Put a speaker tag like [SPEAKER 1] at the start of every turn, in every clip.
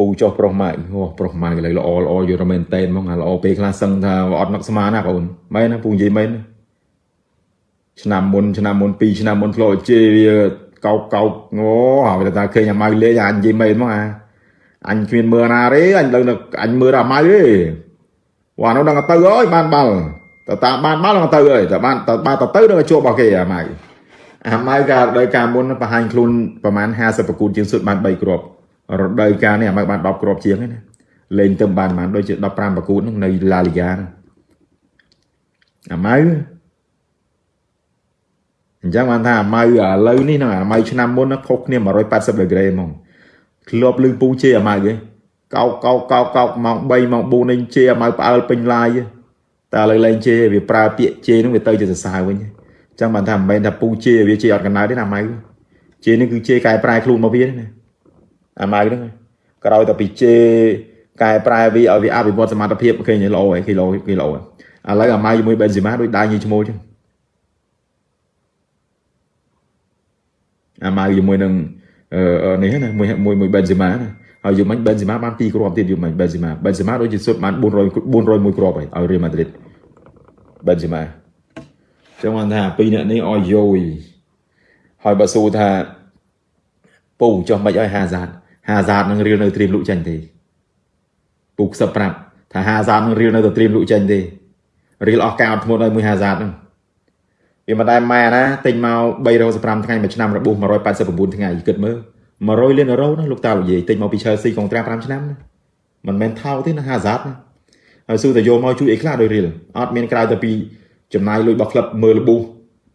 [SPEAKER 1] ពូចុះប្រុសម៉ែអូប្រុសម៉ែឥឡូវល្អល្អយល់តែមែនតែនហ្មងអាល្អពេលខ្លះសឹងថាអត់នឹកស្មានណាបងមែនណាពូនិយាយមែនណាឆ្នាំមុនឆ្នាំមុន2ឆ្នាំមុនធ្លាប់ជេរវាកោកកោកអូហើយតែឃើញអាម៉ៅលេងអានិយាយមែនហ្មងអាអញគ្មានមើលណាទេអញដឹងអញមើលអាម៉ៅទេវ៉ានោះដឹងទៅអើយបានបាល់តើតាមបានបាល់ដឹងទៅអើយតើបានតើបានទៅទៅដឹងជួបរបស់គេអាម៉ៅអាម៉ៅកាលដោយការមុនបង្ហាញខ្លួនប្រហែល50ប្រគូតជាងសុទ្ធបាន3គ្រាប់ រដូវកាលនេះអាម៉ៅបាន10គ្រាប់ជាងណាលេងទៅបានបានដូចជា15ប្រគូតនៅឡាលីហ្គាអាម៉ៅអញ្ចឹងបានថាអាម៉ៅឥឡូវនេះហ្នឹងអាម៉ៅឆ្នាំមុនខុសគ្នា180ដឺក្រេហ្មងធ្លាប់លឺពូជេអាម៉ៅឯងកោកកោកកោកកោកម៉ោង3ម៉ោង4នេះជេអាម៉ៅផ្អើលពេញឡាយតែឥឡូវលែងជេវាប្រើពាក្យជេហ្នឹងវាទៅជាសរសើរវិញអញ្ចឹងបានថាមិនមែនថាពូជេវាជេអត់កណ្ដៅទេណាអាម៉ៅជេនេះគឺជេកែប្រែខ្លួនមកវាណា អាម៉ៅហ្នឹងក្រោយតែពីជេកែប្រែវាឲ្យវាអភិវឌ្ឍសមត្ថភាពឃើញល្អហើយគេល្អគេល្អឥឡូវអាម៉ៅជាមួយបេនស៊ីម៉ាដូចដៃញីឈ្មោះអញ្ចឹងអាម៉ៅជាមួយនឹងនេះណាមួយមួយមួយបេនសេម៉ាណាហើយយូមិញបេនសេម៉ាបាន2គ្រាប់ទៀតយូមិញបេនសេម៉ាបេនសេម៉ាដូចជាសុទ្ធបាន400 401គ្រាប់ហើយឲ្យរៀលម៉ាឌ្រីតបេនសេម៉ាចឹងបានថាពីរអ្នកនេះឲ្យយយហើយបើសួរថាពូចុះមិនឲ្យហាសាត ហាសាតនឹងរៀលនៅត្រៀមលក់ចាញ់ទេពូខ្សឹបប្រាប់ថាហាសាតនឹងរៀលនៅតែត្រៀមលក់ចាញ់ទេរៀលអស់ការអត់ធ្មត់ឲ្យមួយហាសាតហ្នឹងវាមិនដែលម៉ែណាទិញមក315ថ្ងៃមួយឆ្នាំរបួស189ថ្ងៃគិតមើល100លានអឺរ៉ូណាលោកតានិយាយទិញមកពី Chelsea កុងត្រា5ឆ្នាំណាមិនមែនថោកទេណា50ណាហើយស៊ូតែយកមកជួយអីខ្លះដោយរៀលអត់មានក្រៅតែពីចំណាយលុយរបស់ក្លឹបមើលរបួស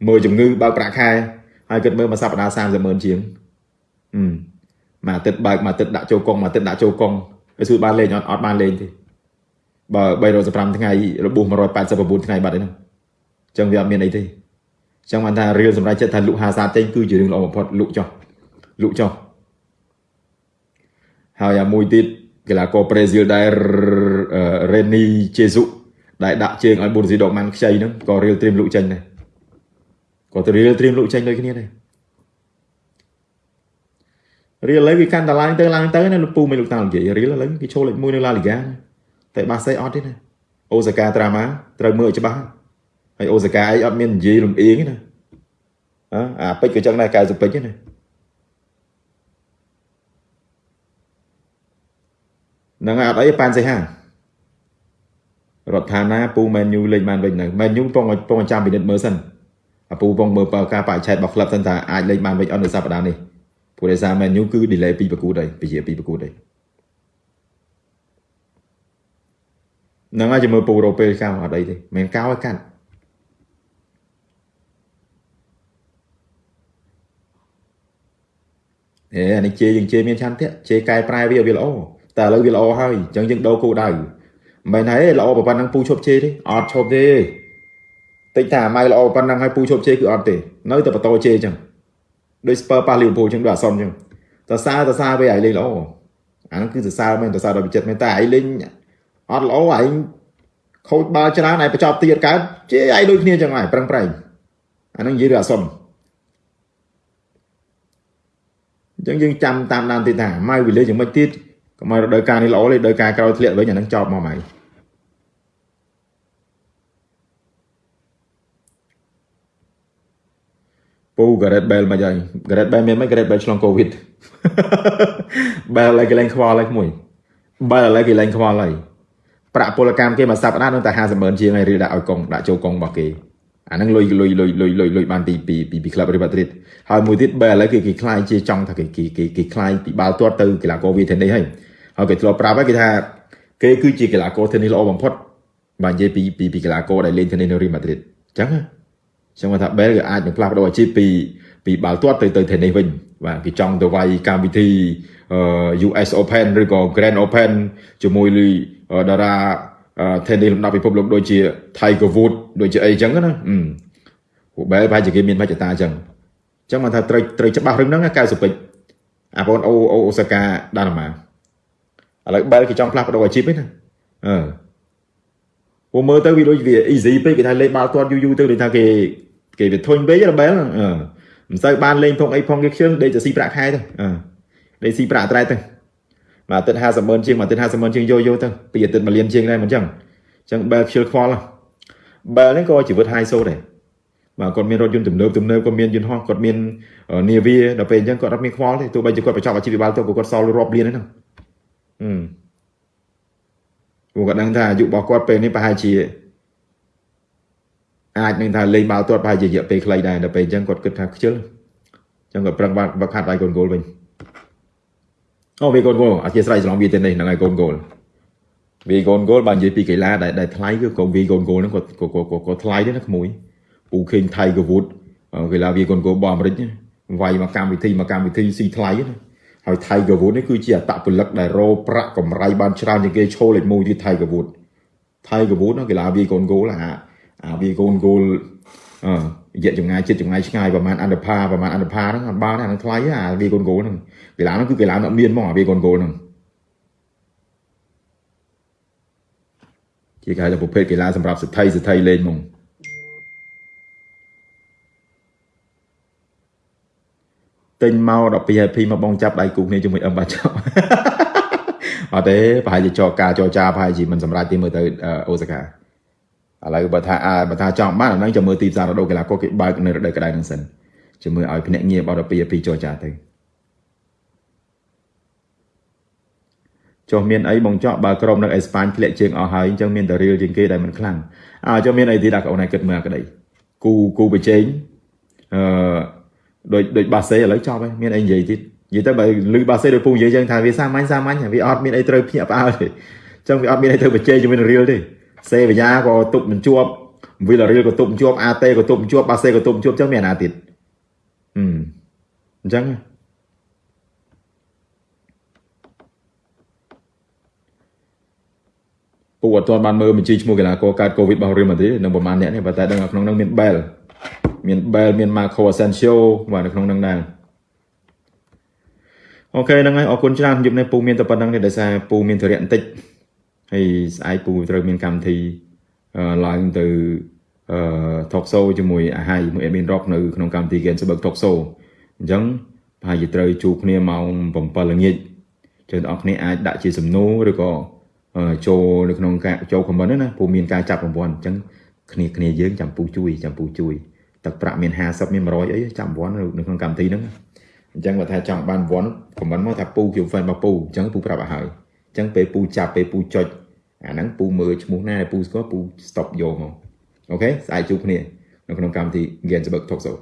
[SPEAKER 1] មើលជំងឺបើកប្រាក់ខែហើយគិតមើលមួយសប្តាហ៍30ម៉ឺនជាងហឹ មមួយអាទិត្យបើកមួយអាទិត្យដាក់ចូលកុងមួយអាទិត្យដាក់ចូលកុងហើយស៊ូបានលេងអត់អត់បានលេងទេបើ315ថ្ងៃរបួស189ថ្ងៃបាត់ឯហ្នឹងអញ្ចឹងវាអត់មានអីទេចឹងបានថារៀលសម្រាប់ចិត្តថាលក់50ចេញគឺជារឿងល្អបំផុតលក់ចុះលក់ចុះហើយអាមួយទៀតកីឡាករប្រេស៊ីលដែលរេនីជេស៊ូដែលដាក់ជើងឲ្យប៊ុនស៊ីដកម៉ាន់ខ្ចីហ្នឹងក៏រៀលត្រៀមលក់ចេញដែរក៏ទៅរៀលត្រៀមលក់ចេញដូចគ្នាដែរ រៀលឥឡូវវាកាន់តែឡើងទៅឡើងទៅណាលោកពូមិនលោកតានិយាយរៀលឥឡូវគេឈរលេខ1នៅឡាលីហ្គាតែបាសេអត់ទេណាអូសាកាត្រាម៉ាត្រូវមើលឲ្យច្បាស់ហើយអូសាកាអីអត់មាននិយាយលំអៀងទេណាអាពេជ្រក៏ចឹងដែរកៅសុពេជ្រណាហ្នឹងហើយអត់អីប៉ានសៃហារដ្ឋាណាពូមែនយូលេងបានវិញនៅមែនយូពងពងចាំពិនិត្យមើលសិនអាពូពងមើលបើការបរិឆេទរបស់ក្លឹបសិនថាអាចលេងបានវិញអត់នៅសប្តាហ៍នេះ ព្រោះដោយសារមែនយូគឺ delay ពីប្រកួតហើយពជាពីប្រកួតហើយហ្នឹងហើយជាមួយពូរ៉ូពេលកៅអត់អីទេមិនកៅឲ្យកាត់ហេអានេះជេយើងជេមានឆន្ទៈជេកែប្រែវាវាល្អតែឥឡូវវាល្អហើយអញ្ចឹងយើងដូរគោលដៅមិនមែនហើយល្អប៉ុណ្ណឹងពូឈប់ជេទេអត់ឈប់ទេតិចថាម៉ៅល្អប៉ុណ្ណឹងហើយពូឈប់ជេគឺអត់ទេនៅតែបន្តជេអញ្ចឹង ដូចស្ពើប៉ះលីវពូអញ្ចឹងដូចអាសុនអញ្ចឹងតើសារតើសារវាឲ្យលេងល្អអាហ្នឹងគឺសរសើរមែនតើសារដល់វិចិត្រមែនតែឯងលេងអត់ល្អឯងខូចបាល់ច្រើនឯងបញ្ចប់ទៀតកើតជេឯងដូចគ្នាអញ្ចឹងហើយប្រឹងប្រែងអាហ្នឹងនិយាយរឿងអាសុនអញ្ចឹងយើងចាំតាមដានទៀតថាម៉ៅវិលេយ៉ាងម៉េចទៀតកុំឲ្យរដូវកាលនេះល្អលេរដូវកាលក្រោយធ្លាក់វិញអានឹងចប់មកម៉ៅពូ Gareth Bale មកហើយ Gareth Bale មានមិន Gareth Bale ឆ្លង Covid Bale ឡើយគេលែងខ្វល់ហើយក្មួយ Bale ឡើយគេលែងខ្វល់ហើយប្រាក់ពលកម្មគេមួយសប្តាហ៍នឹងតែ50ម៉ឺនជាងហើយឬដាក់ឲ្យកុងដាក់ចូលកុងរបស់គេអាហ្នឹងលុយលុយលុយលុយលុយលុយបានពីពីពីពីក្លឹបរីម៉ាឌ្រីតហើយមួយទៀតបែរឥឡូវគេគេខ្លាយជាចង់ថាគេគេគេខ្លាយពីបាល់ទាត់ទៅកីឡាករវីថេនីសហើយហើយគេធ្លាប់ប្រាប់ហើយគេថាគេគឺជាកីឡាករថេនីសល្អបំផុតបើនិយាយពីពីពីកីឡាករដែលលេងថេនីសនៅរីម៉ាឌ្រីតអញ្ចឹងអញ្ចឹងថាបែរក៏អាចនឹងផ្លាស់ប្ដូរអាជីពពីពីបាល់ទាត់ទៅទៅថេនីសវិញបាទគេចង់ទៅវាយកម្មវិធី US Open ឬក៏ Grand Open ជាមួយតារា tennis លំដាប់ពិភពលោកដូចជា Tiger Woods ដូចជាអីចឹងណាពួកបែបប្រហែលជាគេមានមជ្ឈតាអញ្ចឹងអញ្ចឹងមកថាត្រូវត្រូវច្បាស់រឿងហ្នឹងកៅសុពេចអាបងអូអូអូសាកាដាណាម៉ាឥឡូវបែលគេចង់ផ្លាស់ប្ដូរអាជីពឯណាអឺពួកមើលទៅវាដូចវា easy ពេកគេថាលេងបាល់ទាត់យូរយូរទៅដូចថាគេ គេវាធុញពេកបែលអឺមិនសូវបានលេងផងអីផងគេខ្ជិលដេកទៅស៊ីប្រាក់ខែទៅអឺដេកស៊ីប្រាក់ត្រែទៅមួយអាទិត្យ50ម៉ឺនជាងមួយអាទិត្យ50ម៉ឺនជាងយកយកទៅពីអាទិត្យមួយលានជាងដែរមិនអញ្ចឹងអញ្ចឹងបែលខ្ជិលខ្វល់បែលនេះក៏ជីវិត high so ដែរបាទគាត់មានរថយន្តទំនើបទំនើបគាត់មានយន្តហោះគាត់មាននាវាដល់ពេលអញ្ចឹងគាត់អត់មានខ្វល់ទេទោះបីជាគាត់បញ្ចប់អាជីវកម្មទៅក៏គាត់សល់រាប់លានហ្នឹងអឺពួកគាត់ដឹងថាអាយុរបស់គាត់ពេលនេះប្រហែលជា អាចនឹងថាលេងបាល់ទាត់ប្រហែលជារយៈពេលខ្លីដែរដល់ពេលអញ្ចឹងគាត់គិតថាខ្ជិលអញ្ចឹងគាត់ប្រឹងបាត់វឹកហាត់ឲ្យកូនគោលវិញអូវាកូនគោលអធិស្ឋានឆ្លងវាទៅនេះហ្នឹងហើយកូនគោលវាកូនគោលបើនិយាយពីកីឡាដែលដែលថ្លៃគឺកូនវាកូនគោលហ្នឹងគាត់គាត់ថ្លៃទេណាក្មួយពូឃើញថៃកវូតកីឡាវាកូនគោលរបស់អាមេរិកវាយមកកម្មវិធីមកកម្មវិធីស៊ីថ្លៃណាហើយថៃកវូតនេះគឺជាអតពលិកដែលរោប្រាក់កម្រៃបានច្រើនជាងគេឈោលេខ1ទៀតថៃកវូតថៃកវូតកីឡាវាកូនគោលអា អាវាកូនគោលអឺរយៈចម្ងាយចិត្តចម្ងាយឆ្ងាយប្រហែលអន្តផាប្រហែលអន្តផាហ្នឹងអត់បានអាហ្នឹងថ្លៃអាវាកូនគោលហ្នឹងកីឡាហ្នឹងគឺកីឡាអត់មានមកអាវាកូនគោលហ្នឹងជាគេហៅថាប្រភេទកីឡាសម្រាប់សិទ្ធិសិទ្ធិលេងហ្មងទិញមក12 IP មកបងចាប់ដៃគូគ្នាជាមួយអឹមបាចោអត់ទេប្រហែលជាចរការចរចាប្រហែលជាមិនសម្រាប់ទីមើលទៅអូសាកា ឥឡូវបើថាបើថាចង់បានអាហ្នឹងចាំមើលទីផ្សាររដូវកីឡាករគេបើកនៅរដូវក្តៅហ្នឹងសិនចាំមើលឲ្យភ្នាក់ងារបោះ12 IP ចរចាទៅចុះមានអីបងចော့បើក្រុមនៅអេស្ប៉ាញធ្លាក់ជើងអស់ហើយអញ្ចឹងមានតែរៀលជាងគេដែលមិនខ្លាំងអើចុះមានអីទៀតដាក់កូនឯងគិតមើលអាក្តីគូគូប្រជែងអឺដូចដូចបាសេឥឡូវចប់ហើយមានអីនិយាយទៀតនិយាយទៅបើលឺបាសេដូចពូនិយាយចឹងថាវាសាមញ្ញសាមញ្ញវាអត់មានអីត្រូវភ្ញាក់ផ្អើលទេអញ្ចឹងវាអត់មានអីត្រូវប្រជែងជាមួយនឹងរៀលទេ សេវយ៉ាក៏ទប់មិនជាប់វីឡារៀលក៏ទប់មិនជាប់អាតេក៏ទប់មិនជាប់បាសេក៏ទប់មិនជាប់អញ្ចឹងមានអាណាទៀតអឺអញ្ចឹងពូអត់ទាន់បានមើលបញ្ជីឈ្មោះកីឡាករកើតកូវីដរបស់រៀលម៉ាឌ្រីដនឹងប្រហែលអ្នកនេះប៉ុន្តែដឹងថាក្នុងនោះមាន Bell មាន Bell មាន Marco Asensio បាទនៅក្នុងនឹងដែរអូខេហ្នឹងហើយអរគុណច្រើនយប់នេះពូមានតែប៉ុណ្្នឹងទេដោយសារពូមានធរៈបន្តិច ហើយស្អែកពូត្រូវមានកម្មវិធីឡើងទៅអឺ talk show ជាមួយអាហៃមួយ admin rock នៅក្នុងកម្មវិធី Gainsburg talk show អញ្ចឹងប្រហែលជាត្រូវជួបគ្នាម៉ោង7ល្ងាចជើងបងប្អូនអាចដាក់ជាសំណួរឬក៏ចូលនៅក្នុងការចូល comment ណាពូមានការចាប់រង្វាន់អញ្ចឹងគ្នាគ្នាយើងចាំពូជួយចាំពូជួយទឹកប្រាក់មាន50មាន100អីចាំរង្វាន់នៅក្នុងកម្មវិធីហ្នឹងអញ្ចឹងបើថាចង់បានរង្វាន់ខមមិនមកថាពូខ្ញុំ fan របស់ពូអញ្ចឹងពូប្រាប់ឲ្យហើយអញ្ចឹងពេលពូចាប់ពេលពូចុចអាហ្នឹងពូមើលឈ្មោះណាដែលពូស្គាល់ពូ stop យកមកអូខេស្អែកជួបគ្នានៅក្នុងកម្មវិធី Gensburg Talk Show